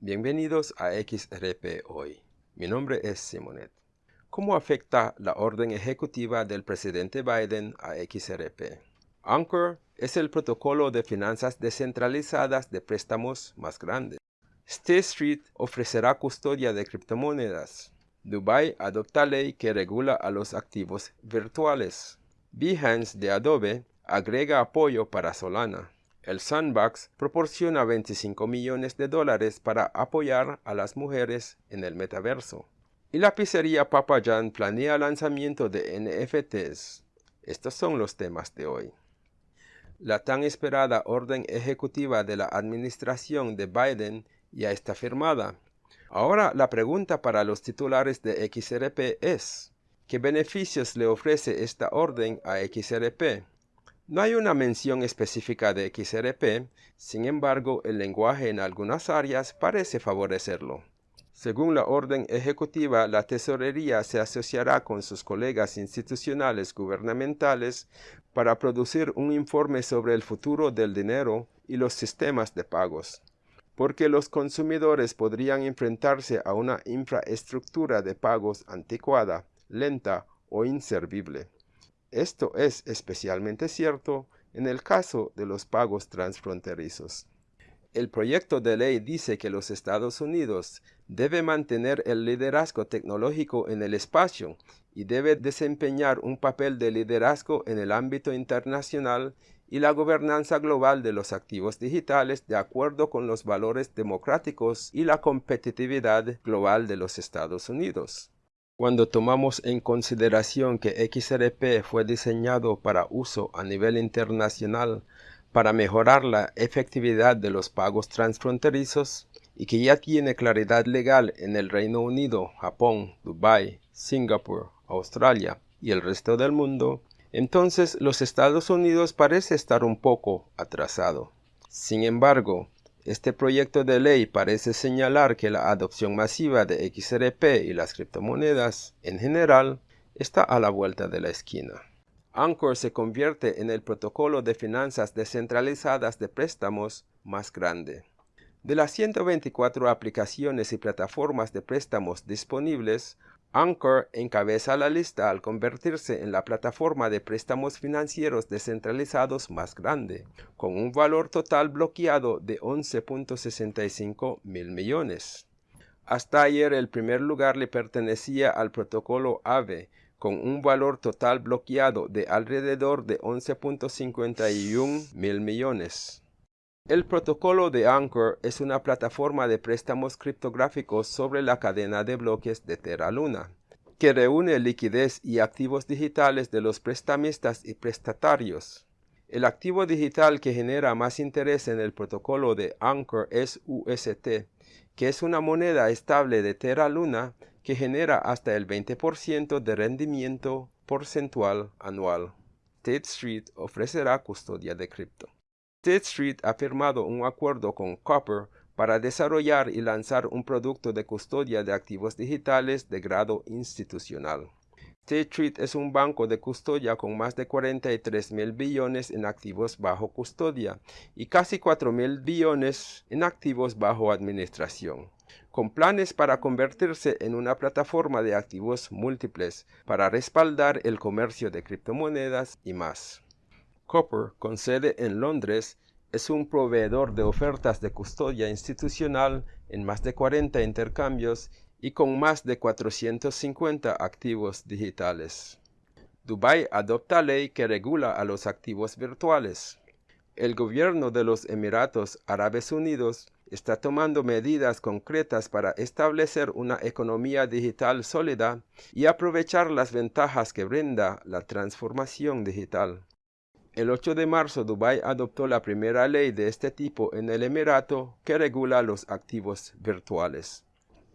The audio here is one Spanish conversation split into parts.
Bienvenidos a XRP Hoy. Mi nombre es Simonet. ¿Cómo afecta la orden ejecutiva del presidente Biden a XRP? Anchor es el protocolo de finanzas descentralizadas de préstamos más grande. State Street ofrecerá custodia de criptomonedas. Dubai adopta ley que regula a los activos virtuales. Behance de Adobe agrega apoyo para Solana. El Sandbox proporciona 25 millones de dólares para apoyar a las mujeres en el metaverso. Y la pizzería Papa John planea lanzamiento de NFTs. Estos son los temas de hoy. La tan esperada orden ejecutiva de la administración de Biden ya está firmada. Ahora la pregunta para los titulares de XRP es, ¿qué beneficios le ofrece esta orden a XRP? No hay una mención específica de XRP, sin embargo el lenguaje en algunas áreas parece favorecerlo. Según la orden ejecutiva, la tesorería se asociará con sus colegas institucionales gubernamentales para producir un informe sobre el futuro del dinero y los sistemas de pagos, porque los consumidores podrían enfrentarse a una infraestructura de pagos anticuada, lenta o inservible. Esto es especialmente cierto en el caso de los pagos transfronterizos. El proyecto de ley dice que los Estados Unidos debe mantener el liderazgo tecnológico en el espacio y debe desempeñar un papel de liderazgo en el ámbito internacional y la gobernanza global de los activos digitales de acuerdo con los valores democráticos y la competitividad global de los Estados Unidos. Cuando tomamos en consideración que XRP fue diseñado para uso a nivel internacional para mejorar la efectividad de los pagos transfronterizos y que ya tiene claridad legal en el Reino Unido, Japón, Dubái, Singapur, Australia y el resto del mundo, entonces los Estados Unidos parece estar un poco atrasado. Sin embargo, este proyecto de ley parece señalar que la adopción masiva de XRP y las criptomonedas en general está a la vuelta de la esquina. Anchor se convierte en el protocolo de finanzas descentralizadas de préstamos más grande. De las 124 aplicaciones y plataformas de préstamos disponibles, Anchor encabeza la lista al convertirse en la plataforma de préstamos financieros descentralizados más grande, con un valor total bloqueado de 11.65 mil millones. Hasta ayer el primer lugar le pertenecía al protocolo AVE, con un valor total bloqueado de alrededor de 11.51 mil millones. El protocolo de Anchor es una plataforma de préstamos criptográficos sobre la cadena de bloques de Terra Luna, que reúne liquidez y activos digitales de los prestamistas y prestatarios. El activo digital que genera más interés en el protocolo de Anchor es UST, que es una moneda estable de Terra Luna que genera hasta el 20% de rendimiento porcentual anual. State Street ofrecerá custodia de cripto. State Street ha firmado un acuerdo con Copper para desarrollar y lanzar un producto de custodia de activos digitales de grado institucional. State Street es un banco de custodia con más de 43 mil billones en activos bajo custodia y casi 4 mil billones en activos bajo administración, con planes para convertirse en una plataforma de activos múltiples para respaldar el comercio de criptomonedas y más. Copper, con sede en Londres, es un proveedor de ofertas de custodia institucional en más de 40 intercambios y con más de 450 activos digitales. Dubai adopta ley que regula a los activos virtuales. El gobierno de los Emiratos Árabes Unidos está tomando medidas concretas para establecer una economía digital sólida y aprovechar las ventajas que brinda la transformación digital. El 8 de marzo, Dubái adoptó la primera ley de este tipo en el Emirato que regula los activos virtuales.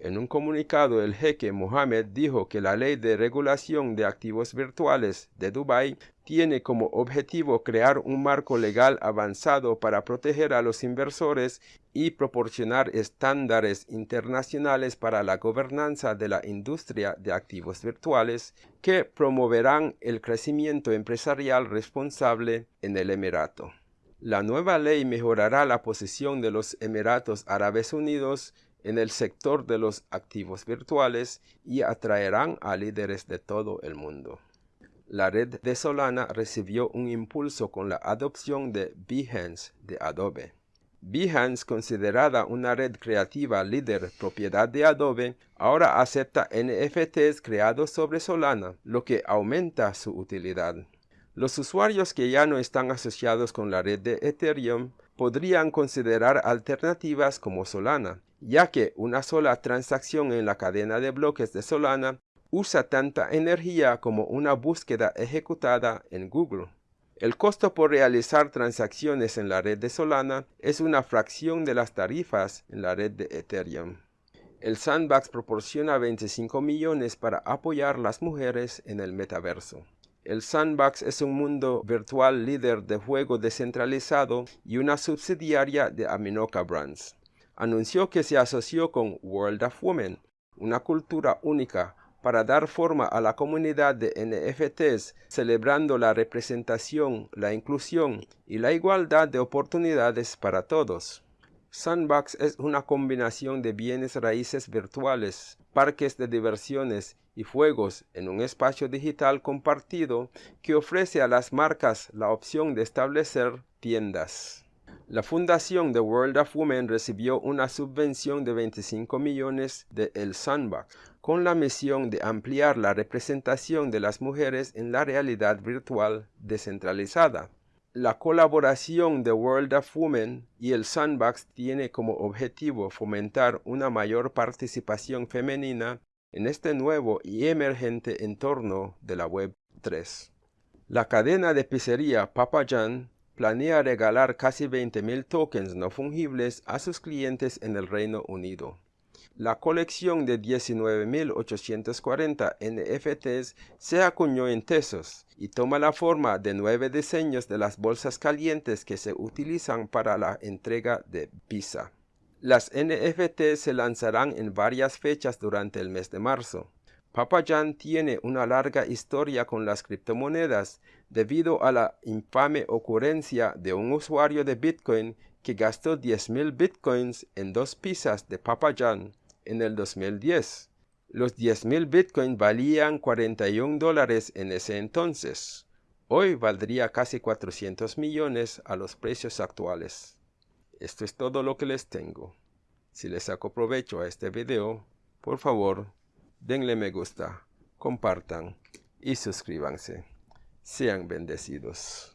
En un comunicado, el jeque Mohammed dijo que la ley de regulación de activos virtuales de Dubái tiene como objetivo crear un marco legal avanzado para proteger a los inversores y proporcionar estándares internacionales para la gobernanza de la industria de activos virtuales que promoverán el crecimiento empresarial responsable en el Emirato. La nueva ley mejorará la posición de los Emiratos Árabes Unidos en el sector de los activos virtuales y atraerán a líderes de todo el mundo. La red de Solana recibió un impulso con la adopción de Behance de Adobe. Behance, considerada una red creativa líder propiedad de Adobe, ahora acepta NFTs creados sobre Solana, lo que aumenta su utilidad. Los usuarios que ya no están asociados con la red de Ethereum podrían considerar alternativas como Solana, ya que una sola transacción en la cadena de bloques de Solana usa tanta energía como una búsqueda ejecutada en Google. El costo por realizar transacciones en la red de Solana es una fracción de las tarifas en la red de Ethereum. El Sandbox proporciona 25 millones para apoyar las mujeres en el metaverso. El Sandbox es un mundo virtual líder de juego descentralizado y una subsidiaria de Aminoca Brands. Anunció que se asoció con World of Women, una cultura única para dar forma a la comunidad de NFTs, celebrando la representación, la inclusión y la igualdad de oportunidades para todos. Sandbox es una combinación de bienes raíces virtuales, parques de diversiones y juegos en un espacio digital compartido que ofrece a las marcas la opción de establecer tiendas. La fundación The World of Women recibió una subvención de 25 millones de El Sandbox, con la misión de ampliar la representación de las mujeres en la realidad virtual descentralizada. La colaboración de World of Women y el Sandbox tiene como objetivo fomentar una mayor participación femenina en este nuevo y emergente entorno de la Web 3. La cadena de pizzería Papa John planea regalar casi 20.000 tokens no fungibles a sus clientes en el Reino Unido. La colección de 19.840 NFTs se acuñó en Tesos y toma la forma de nueve diseños de las bolsas calientes que se utilizan para la entrega de pizza. Las NFTs se lanzarán en varias fechas durante el mes de marzo. Papa Jan tiene una larga historia con las criptomonedas debido a la infame ocurrencia de un usuario de Bitcoin que gastó 10.000 Bitcoins en dos pizzas de Papa Jan en el 2010. Los 10.000 Bitcoins valían 41 dólares en ese entonces. Hoy valdría casi 400 millones a los precios actuales. Esto es todo lo que les tengo. Si les saco provecho a este video, por favor, denle me gusta, compartan y suscríbanse. Sean bendecidos.